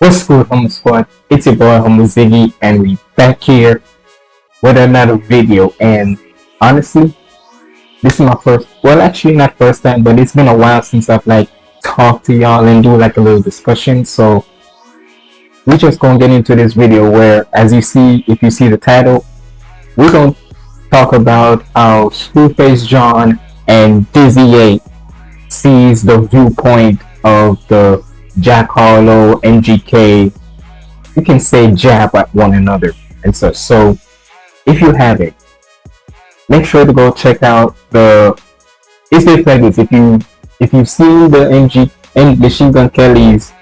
What's good, Humble Squad? It's your boy, Humble Ziggy, and we back here with another video. And honestly, this is my first, well, actually not first time, but it's been a while since I've like talked to y'all and do like a little discussion. So we're just gonna get into this video where, as you see, if you see the title, we're gonna talk about how Screwface John and Dizzy 8 sees the viewpoint of the Jack Harlow, MGK, you can say jab at one another and such. So if you have it, make sure to go check out the it's like this. If you if you've seen the MG and Machine Gun Kelly's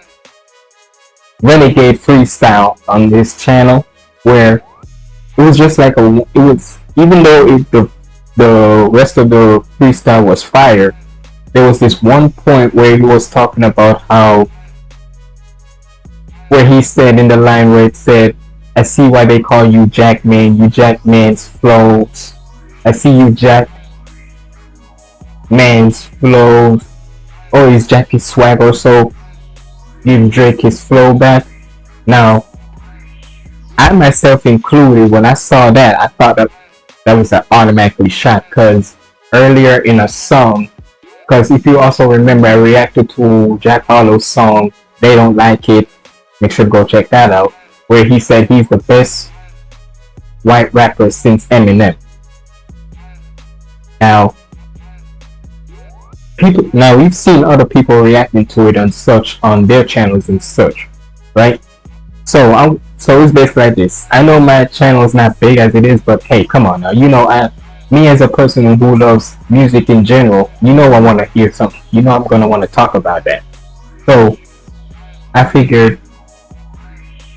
Renegade freestyle on this channel where it was just like a it was even though it, the the rest of the freestyle was fire there was this one point where he was talking about how where he said in the line where it said, I see why they call you Jackman, you Jack Man's flows. I see you Jack Man's flows. Oh, he's Jack his swag or so. Give Drake his flow back. Now, I myself included, when I saw that, I thought that that was an automatically shot because earlier in a song, because if you also remember, I reacted to Jack Harlow's song, They Don't Like It, Make sure to go check that out. Where he said he's the best white rapper since Eminem. Now, people now we've seen other people reacting to it and such on their channels and such, right? So I'm so it's basically like this. I know my channel is not big as it is, but hey, come on now. You know, I me as a person who loves music in general, you know I want to hear something. You know I'm gonna want to talk about that. So I figured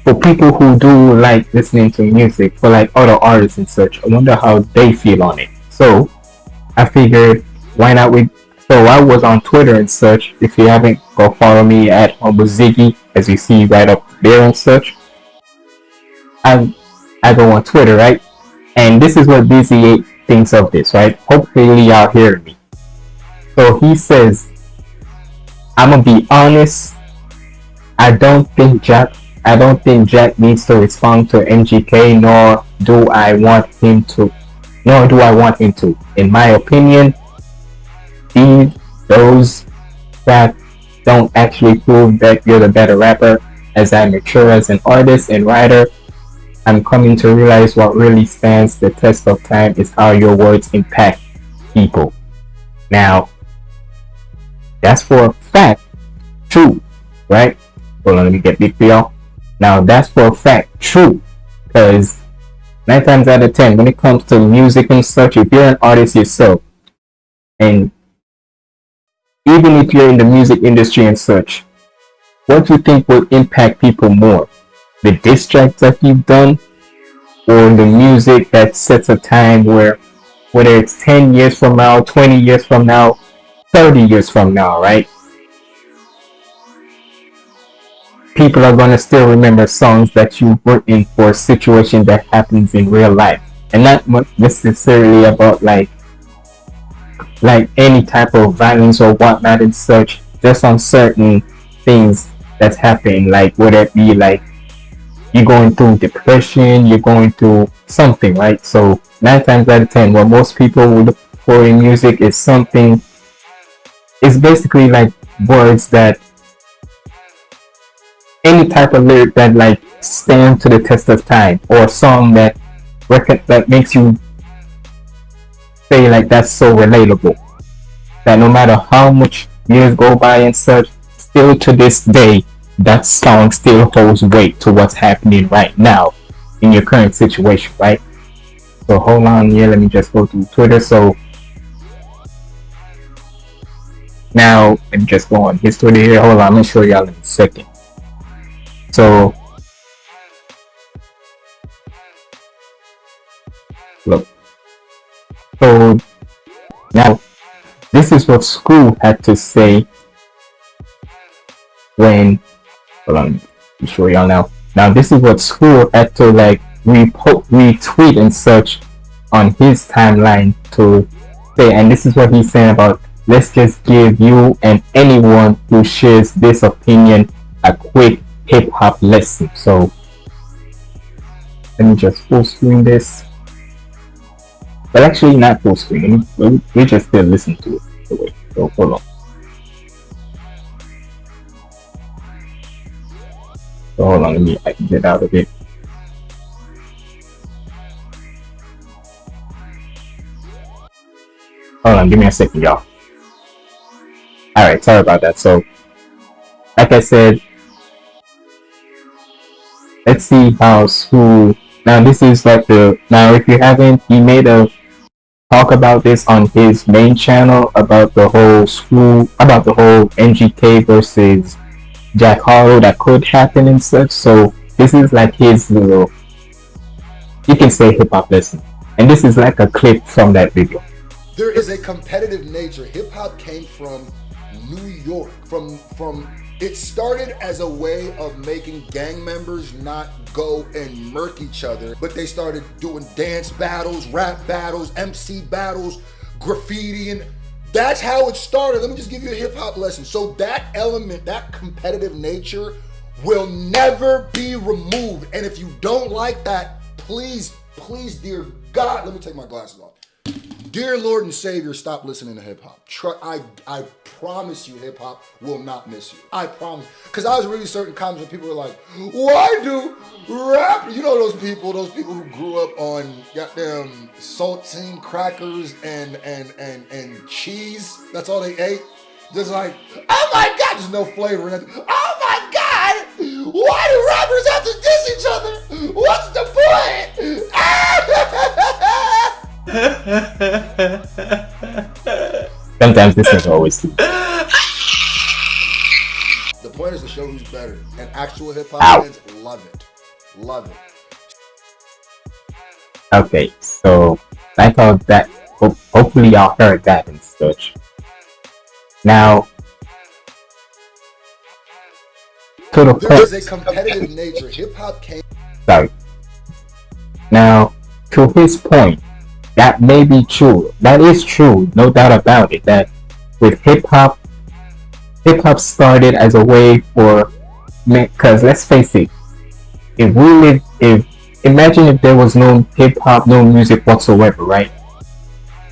for people who do like listening to music, for like other artists and such, I wonder how they feel on it. So I figured why not we so I was on Twitter and such. If you haven't, go follow me at Humble Ziggy, as you see right up there and such. I I go on Twitter, right? And this is what Dizzy thinks of this, right? Hopefully y'all hear me. So he says, I'm gonna be honest. I don't think Jack I don't think Jack needs to respond to MGK, nor do I want him to, nor do I want him to. In my opinion, these those that don't actually prove that you're the better rapper. As I mature as an artist and writer, I'm coming to realize what really stands the test of time is how your words impact people. Now, that's for a fact true, right? Hold on, let me get big for y'all. Now that's for a fact true because nine times out of ten when it comes to music and such, if you're an artist yourself and even if you're in the music industry and such, what do you think will impact people more? The diss tracks that you've done or the music that sets a time where whether it's 10 years from now, 20 years from now, 30 years from now, right? People are gonna still remember songs that you've written for a situation that happens in real life. And not necessarily about like like any type of violence or whatnot and such just on certain things that's happening like whether it be like you're going through depression you're going through something right? So nine times out of ten what most people would look for in music is something it's basically like words that any type of lyric that like stand to the test of time or a song that record that makes you say like that's so relatable that no matter how much years go by and such still to this day that song still holds weight to what's happening right now in your current situation right? So hold on here let me just go to twitter. So now let me just go on. His twitter here. Hold on let me show y'all in a second so look. So now this is what school had to say when hold on, let show y'all now. Now this is what school had to like retweet and such on his timeline to say and this is what he's saying about let's just give you and anyone who shares this opinion a quick hip hop lesson. So let me just full screen this. But actually not full screen. We, just still listen to it. So hold on. So hold on, let me I can get out of it. Hold on, give me a second, y'all. Alright, sorry about that. So, like I said, let's see how school. Now, this is like the. Now, if you haven't, he made a talk about this on his main channel about the whole school, about the whole MGK versus Jack Harlow that could happen and such. So, this is like his little. You can say hip hop lesson. And this is like a clip from that video there is a competitive nature. Hip hop came from New York, from from it started as a way of making gang members not go and murk each other, but they started doing dance battles, rap battles, MC battles, graffiti, and that's how it started. Let me just give you a hip hop lesson. So that element, that competitive nature will never be removed. And if you don't like that, please, please, dear God, let me take my glasses off. Dear Lord and Savior, stop listening to hip hop. I, I promise you hip hop will not miss you. I promise. Because I was reading certain comments where people were like, why do rap, you know those people, those people who grew up on goddamn saltine crackers and, and, and, and cheese. That's all they ate. Just like, oh my God, there's no flavor in it. Oh my God, why do rappers have to diss each other? What's the point? Ah! Sometimes this is always The point is to show who's better, and actual hip hop fans love it, love it. Okay, so I thought that hopefully y'all heard that in such. Now, to the there is a competitive nature. Hip hop came. Sorry. Now, to his point, that may be true. That is true, no doubt about it. That with hip hop, hip hop started as a way for, because let's face it, if we live, if imagine if there was no hip hop, no music whatsoever, right?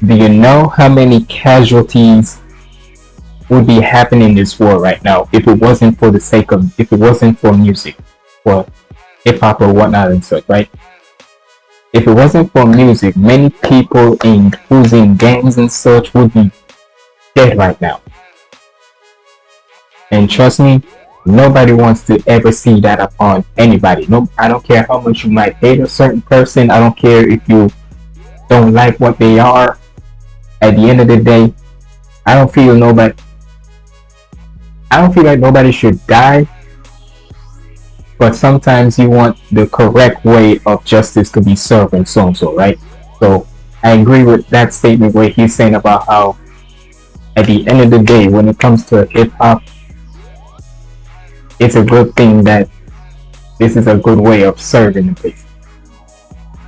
Do you know how many casualties would be happening in this war right now if it wasn't for the sake of, if it wasn't for music, for hip hop or whatnot and such, right? If it wasn't for music, many people in who's in gangs and such would be dead right now. And trust me, nobody wants to ever see that upon anybody. No, I don't care how much you might hate a certain person. I don't care if you don't like what they are. At the end of the day, I don't feel nobody. I don't feel like nobody should die but sometimes you want the correct way of justice to be served and so and so, right? So I agree with that statement where he's saying about how at the end of the day, when it comes to hip hop, it's a good thing that this is a good way of serving the place.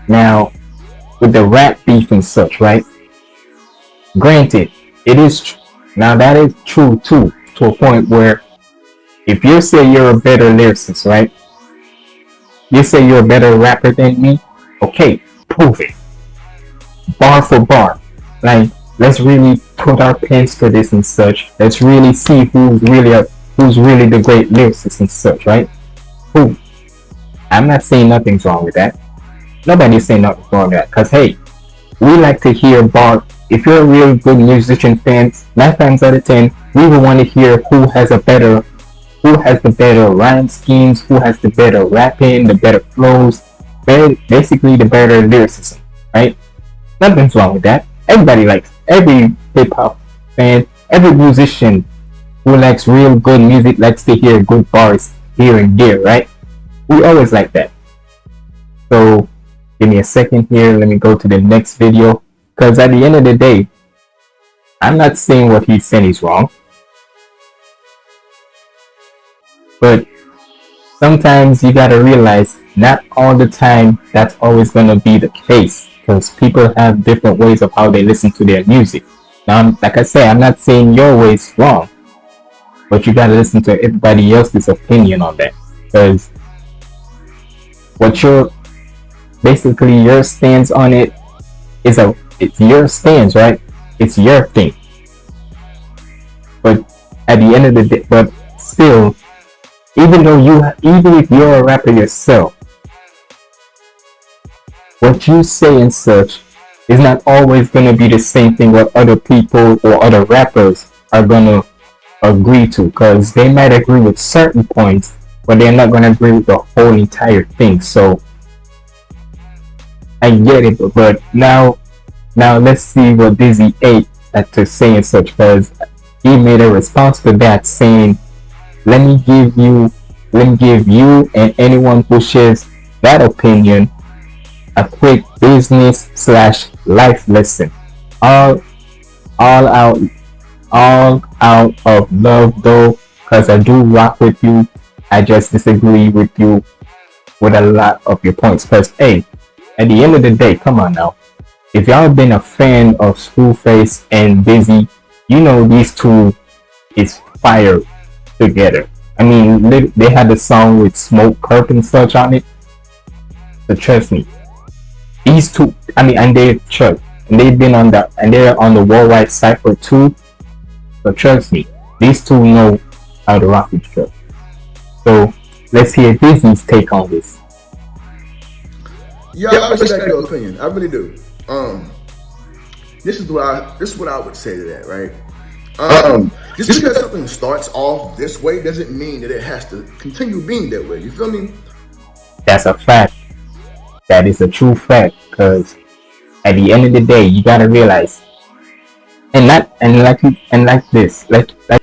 Now, with the rap beef and such, right? Granted, it is true. now that is true too, to a point where if you say you're a better lyricist, right? You say you're a better rapper than me? Okay, prove it. Bar for bar. Like, let's really put our pens to this and such. Let's really see who's really a, who's really the great lyricist and such, right? Who? I'm not saying nothing's wrong with that. Nobody's saying nothing's wrong with that. Cause hey, we like to hear bar. If you're a real good musician fan, nine times out of ten, we will want to hear who has a better who has the better rhyme schemes, who has the better rapping, the better flows, basically the better lyricism, right? Nothing's wrong with that. Everybody likes, every hip hop fan, every musician who likes real good music likes to hear good bars here and there, right? We always like that. So give me a second here. Let me go to the next video. Because at the end of the day, I'm not saying what he's saying is wrong. But sometimes you gotta realize not all the time that's always gonna be the case because people have different ways of how they listen to their music. Now, like I say, I'm not saying your way is wrong, but you gotta listen to everybody else's opinion on that. because what your basically your stance on it is a it's your stance, right? It's your thing. But at the end of the day, but still, even though you, even if you're a rapper yourself, what you say and such is not always going to be the same thing what other people or other rappers are going to agree to because they might agree with certain points but they're not going to agree with the whole entire thing. So i get it but now now let's see what dizzy 8 had to say and such because he made a response to that saying let me give you let me give you and anyone who shares that opinion a quick business slash life lesson. All all out all out of love though, cause I do rock with you. I just disagree with you with a lot of your points. Cause hey, at the end of the day, come on now. If y'all been a fan of Screwface and Dizzy, you know these two is fire together. I mean, they, they had the song with Smokepurpp and such on it. So trust me, these two, I mean, and they're church, and they've been on the, and they're on the worldwide cipher too. So trust me, these two know how to rock each other. So let's hear Dizzy's take on this. Yeah, I respect your opinion. I really do. Um, this is what I this is what I would say to that, right? Um, just because something starts off this way doesn't mean that it has to continue being that way. You feel me? That's a fact that is a true fact because at the end of the day you gotta realize and that and like and like this like like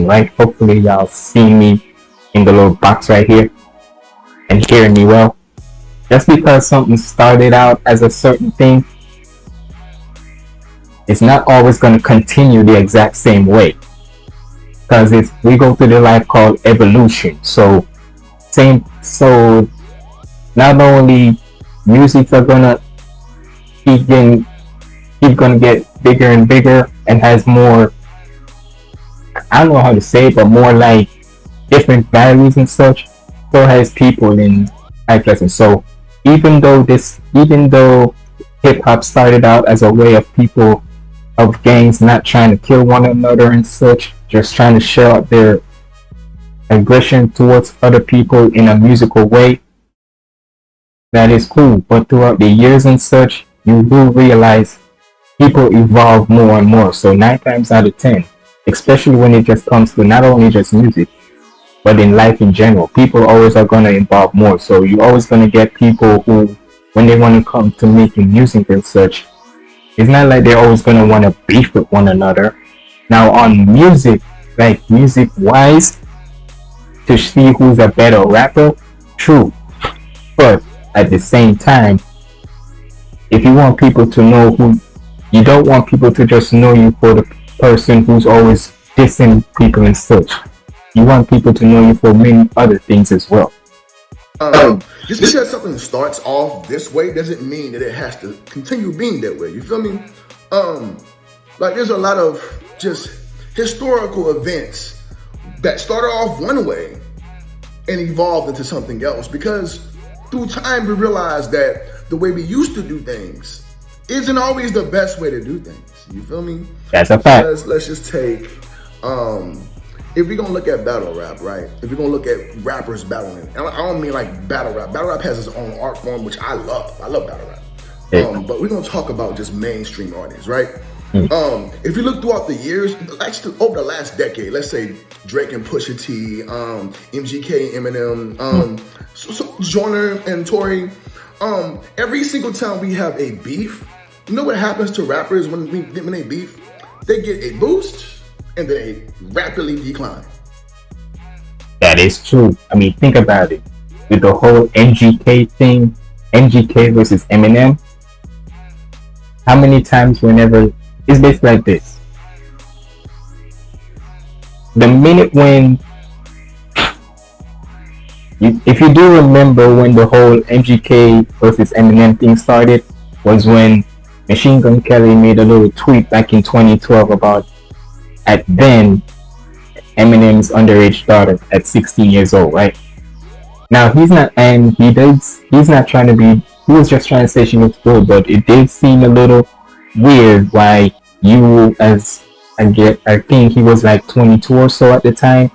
right hopefully y'all see me in the little box right here and hearing me well just because something started out as a certain thing it's not always going to continue the exact same way because it's we go through the life called evolution so same so not only music are gonna keep getting keep gonna get bigger and bigger and has more I don't know how to say it, but more like different values and such, so has people in life lessons. So even though this even though hip hop started out as a way of people of gangs not trying to kill one another and such, just trying to show out their aggression towards other people in a musical way, that is cool. But throughout the years and such, you will realize people evolve more and more. So nine times out of ten, especially when it just comes to not only just music, but in life in general, people always are going to evolve more. So you're always going to get people who, when they want to come to making music and such, it's not like they're always going to want to beef with one another. Now on music, like music wise, to see who's a better rapper, true. But at the same time, if you want people to know who, you don't want people to just know you for the person who's always dissing people and such. You want people to know you for many other things as well. Um, just because something starts off this way doesn't mean that it has to continue being that way. You feel me? Um, like there's a lot of just historical events that started off one way and evolved into something else because through time, we realized that the way we used to do things isn't always the best way to do things. You feel me? That's a fact. Let's, let's just take, um, if we're gonna look at battle rap, right? If we're gonna look at rappers battling, I don't mean like battle rap. Battle rap has its own art form, which I love. I love battle rap. Um, but we're gonna talk about just mainstream artists, right? Mm. Um, if you look throughout the years, actually over the last decade, let's say Drake and Pusha T, um, MGK Eminem, um, mm. so, so Joyner and Tory, um, every single time we have a beef, you know what happens to rappers when, we, when they beef? They get a boost and then they rapidly decline. That is true. I mean, think about it. With the whole MGK thing, MGK versus Eminem, how many times whenever it's basically like this. The minute when you, if you do remember when the whole MGK versus Eminem thing started, was when Machine Gun Kelly made a little tweet back in 2012 about at then Eminem's underage daughter at 16 years old, right? Now he's not, and he does, he's not trying to be, he was just trying to say she looks good, but it did seem a little weird why you, as I get, I think he was like 22 or so at the time.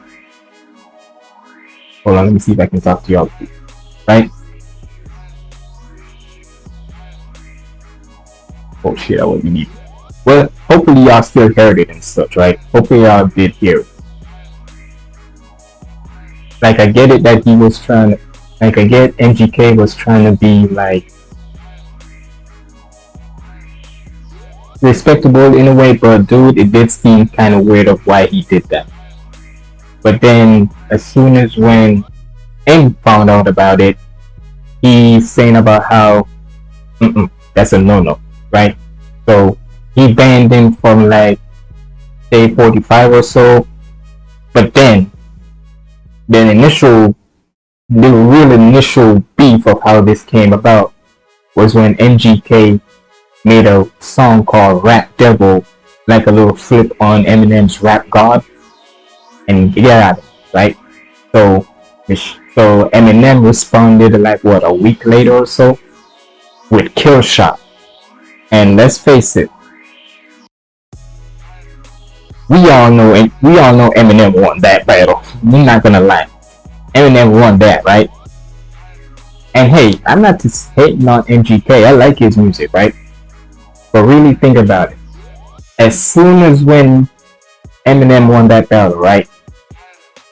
Hold on, let me see if I can talk to y'all, right? Oh shit, I wasn't need. Well, hopefully y'all still heard it and such, right? Hopefully y'all did hear it. Like I get it that he was trying to, like I get MGK was trying to be like respectable in a way, but dude, it did seem kind of weird of why he did that. But then, as soon as when M found out about it, he's saying about how mm, that's a no-no, right? So he banned him from like Shade 45 or so. But then, the initial, the real initial beef of how this came about was when MGK made a song called Rap Devil, like a little flip on Eminem's Rap God, and get out of it, right? So, so Eminem responded like what a week later or so with Kill Shot, and let's face it, we all know we all know Eminem won that battle. We're not gonna lie, Eminem won that, right? And hey, I'm not just hating on MGK. I like his music, right? But really think about it. As soon as when Eminem won that battle, right?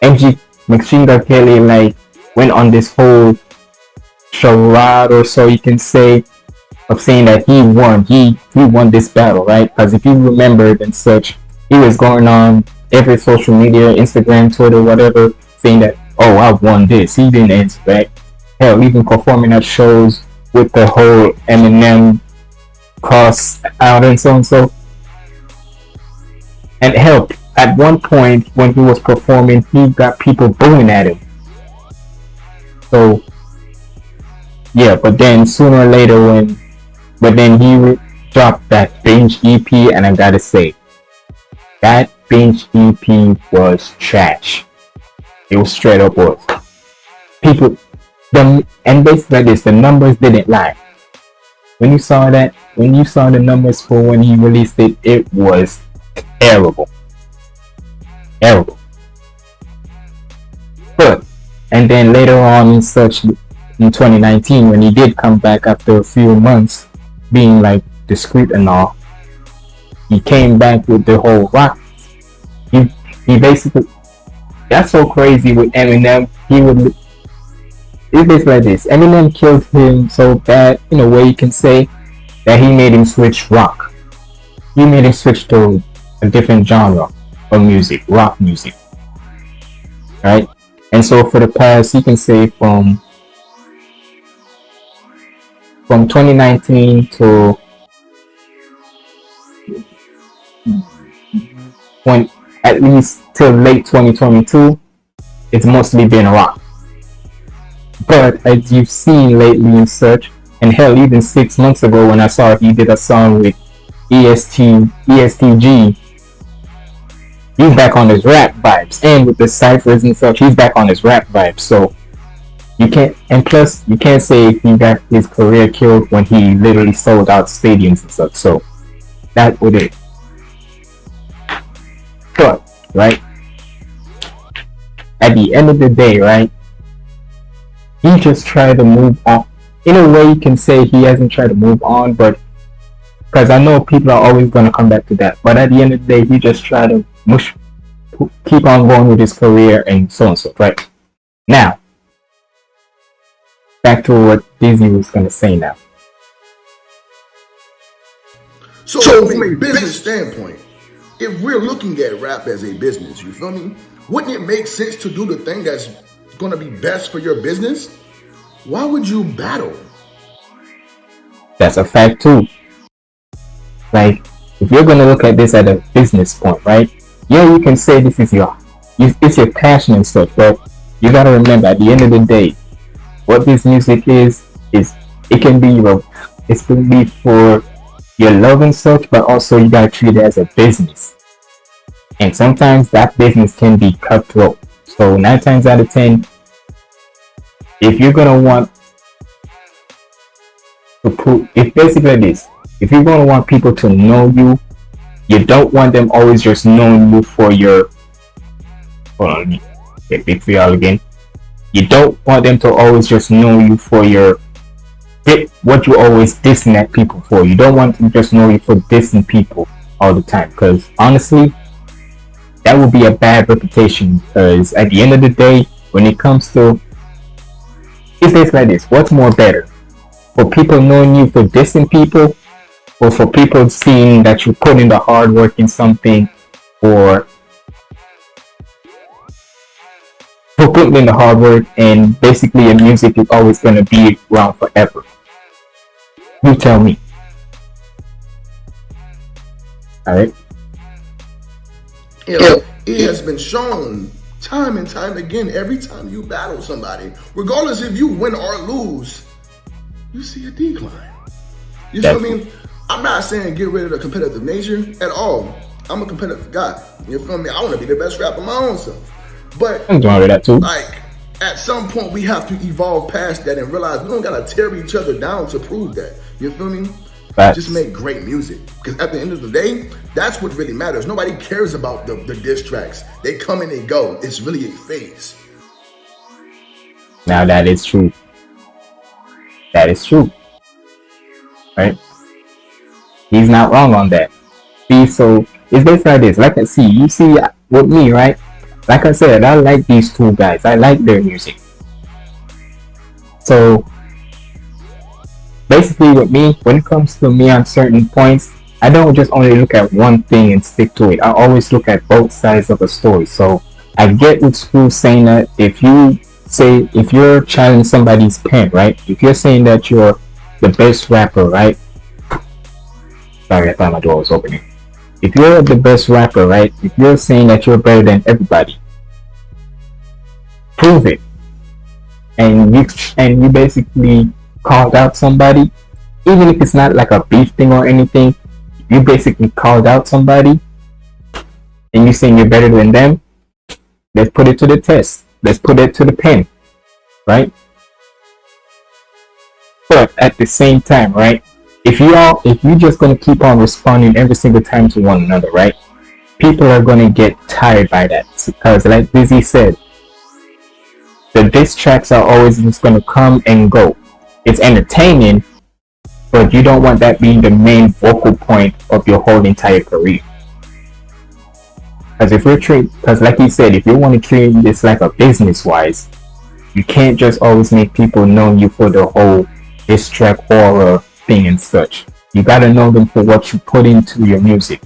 MG Machine Gun Kelly like went on this whole charade or so you can say of saying that he won. He he won this battle, right? Because if you remember and such, he was going on every social media, Instagram, Twitter, whatever, saying that oh I won this. He didn't answer back. Hell, even performing at shows with the whole Eminem cross out and so and so. And help, at one point when he was performing, he got people booing at him. So, yeah, but then sooner or later when, but then he dropped that binge EP and I gotta say, that binge EP was trash. It was straight up was. People, the, and basically this, the numbers didn't lie. When you saw that, when you saw the numbers for when he released it, it was terrible. Terrible. But, and then later on in such, in 2019, when he did come back after a few months, being like discreet and all, he came back with the whole rock. He, he basically, that's so crazy with Eminem. He would, it's like this. Eminem killed him so bad, in a way you can say, that he made him switch rock. He made him switch to a different genre of music, rock music. Right? And so for the past, you can say from from 2019 to when at least till late 2022, it's mostly been rock. But as you've seen lately in search, and hell, even six months ago when I saw he did a song with EST, ESTG, he's back on his rap vibes. And with the ciphers and such, he's back on his rap vibes. So you can't, and plus, you can't say he got his career killed when he literally sold out stadiums and such. So that would it. But, right? At the end of the day, right? He just tried to move on in a way you can say he hasn't tried to move on, but because I know people are always going to come back to that. But at the end of the day, he just tried to mush, keep on going with his career and so on and so right. Now, back to what Dizzy was going to say now. So, so from a business standpoint, if we're looking at rap as a business, you feel me? Wouldn't it make sense to do the thing that's going to be best for your business? why would you battle? That's a fact too. Like, if you're gonna look at this at a business point, right? Yeah, you can say this is your, it's your passion and stuff, but you gotta remember at the end of the day, what this music is, is it can be your, it can be for your love and such, but also you gotta treat it as a business. And sometimes that business can be cutthroat. So nine times out of ten, if you're gonna want to put, if basically this, if you're gonna want people to know you, you don't want them always just knowing you for your. Hold on, me get big for y'all again. You don't want them to always just know you for your what you always dissing people for. You don't want to just know you for dissing people all the time. Because honestly, that would be a bad reputation. Because at the end of the day, when it comes to it's basically like this: what's more better, for people knowing you for dissing people, or for people seeing that you put in the hard work in something, or for putting in the hard work and basically your music is always going to be around forever. You tell me. Alright? It has been shown time and time again, every time you battle somebody, regardless if you win or lose, you see a decline. You see what I mean? I'm not saying get rid of the competitive nature at all. I'm a competitive guy. You feel me? I want to be the best rapper my own self. But I'm doing that too. Like at some point we have to evolve past that and realize we don't gotta tear each other down to prove that. You feel me? Facts. Just make great music. Because at the end of the day, that's what really matters. Nobody cares about the, the diss tracks. They come and they go. It's really a phase. Now that is true. That is true. Right? He's not wrong on that. See, so it's basically like this. Like I see, you see with me, right? Like I said, I like these two guys. I like their music. So basically with me, when it comes to me on certain points, I don't just only look at one thing and stick to it. I always look at both sides of a story. So I get what Screw saying that if you say if you're challenging somebody's pen, right? If you're saying that you're the best rapper, right? Sorry, I thought my door was opening. If you're the best rapper, right? If you're saying that you're better than everybody, prove it. And you and you basically called out somebody, even if it's not like a beef thing or anything, you basically called out somebody and you're saying you're better than them, let's put it to the test. Let's put it to the pen, right? But at the same time, right? If you all, if you're just gonna keep on responding every single time to one another, right? People are gonna get tired by that because, like Dizzy said, the diss tracks are always just gonna come and go it's entertaining, but you don't want that being the main focal point of your whole entire career. Because if you're treat, because like you said, if you want to treat this like a business wise, you can't just always make people know you for the whole diss track horror thing and such. You gotta know them for what you put into your music.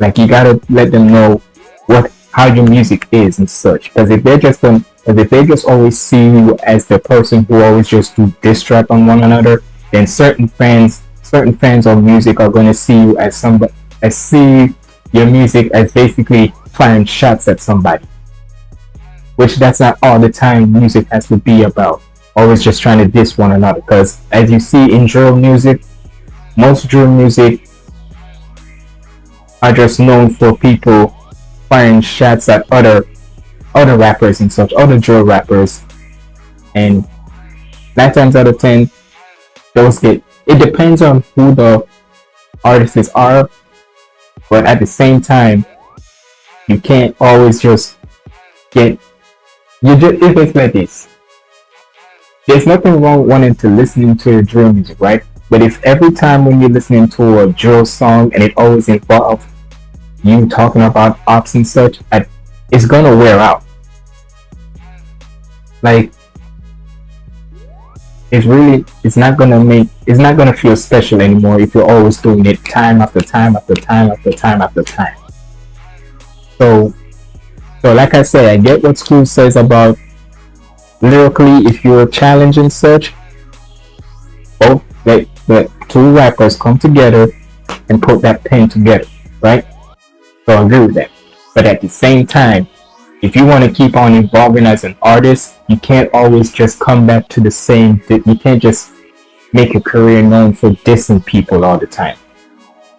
Like you gotta let them know what how your music is and such. Because if they're just um, if they just always see you as the person who always just do diss track on one another, then certain fans, certain fans of music are going to see you as somebody, as see your music as basically firing shots at somebody. Which that's not all the time music has to be about. Always just trying to diss one another. Because as you see in drill music, most drill music are just known for people firing shots at other other rappers and such, other drill rappers, and nine times out of ten, those get. It depends on who the artists are, but at the same time, you can't always just get. You just if it's like this. There's nothing wrong wanting to listening to drill music, right? But if every time when you're listening to a drill song and it always involves you talking about ops and such, it's gonna wear out like it's really it's not gonna make it's not gonna feel special anymore if you're always doing it time after time after time after time after time. So so like i say i get what school says about lyrically if you're challenging search both let the two rappers come together and put that pen together right? So i agree with that. But at the same time if you want to keep on evolving as an artist, you can't always just come back to the same. You can't just make a career known for dissing people all the time.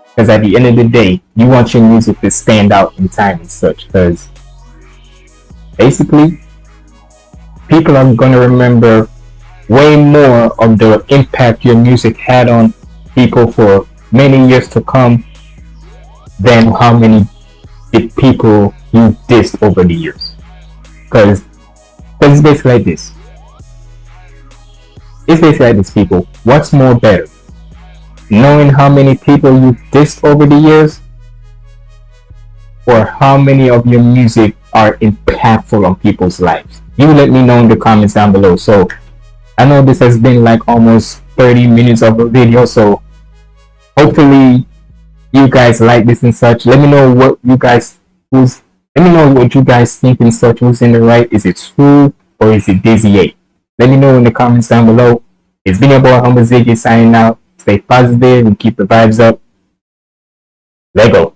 Because at the end of the day, you want your music to stand out in time and such. Because basically, people are gonna remember way more of the impact your music had on people for many years to come than how many people you dissed over the years. Because it's basically like this. It's basically like this, people. What's more better? Knowing how many people you dissed over the years or how many of your music are impactful on people's lives? You let me know in the comments down below. So I know this has been like almost 30 minutes of a video, so hopefully you guys like this and such. Let me know what you guys who's let me know what you guys think and such who's in the right. Is it true or is it Dizzy 8? Let me know in the comments down below. It's been your boy Humble Ziggy signing out. Stay positive and keep the vibes up. Let go.